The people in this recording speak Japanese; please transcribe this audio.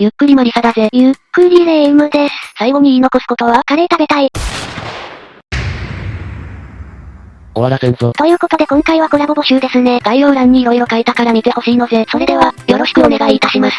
ゆっくりマリサだぜ。ゆっくりレ夢ムです。最後に言い残すことはカレー食べたい。終わらせんぞ。ということで今回はコラボ募集ですね。概要欄に色々書いたから見てほしいのぜ。それでは、よろしくお願いいたします。